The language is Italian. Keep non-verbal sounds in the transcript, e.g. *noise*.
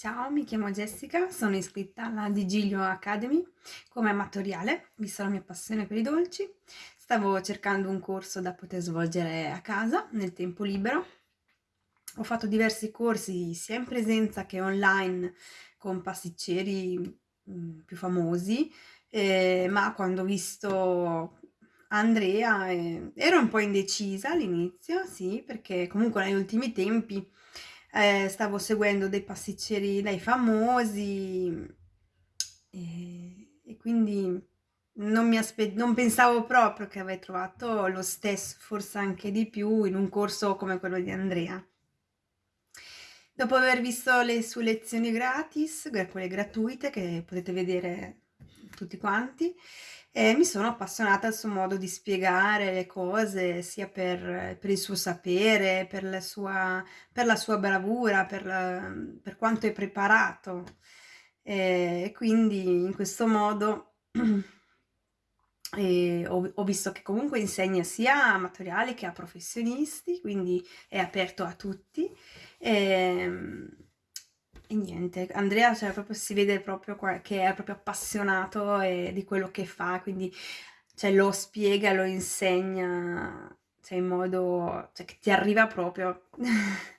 Ciao, mi chiamo Jessica, sono iscritta alla Digilio Academy come amatoriale, vista la mia passione per i dolci. Stavo cercando un corso da poter svolgere a casa nel tempo libero. Ho fatto diversi corsi sia in presenza che online con pasticceri mm, più famosi, eh, ma quando ho visto Andrea eh, ero un po' indecisa all'inizio, sì, perché comunque negli ultimi tempi eh, stavo seguendo dei pasticceri dai famosi e, e quindi non, mi non pensavo proprio che avrei trovato lo stesso, forse anche di più, in un corso come quello di Andrea. Dopo aver visto le sue lezioni gratis, quelle gratuite che potete vedere tutti quanti, e mi sono appassionata al suo modo di spiegare le cose, sia per, per il suo sapere, per la sua, per la sua bravura, per, per, quanto è preparato. E quindi in questo modo *clears throat* ho, ho, visto che comunque insegna sia amatoriali che a professionisti, quindi è aperto a tutti. E, e niente, Andrea cioè, proprio, si vede proprio che è proprio appassionato e, di quello che fa, quindi cioè, lo spiega, lo insegna cioè, in modo cioè, che ti arriva proprio. *laughs*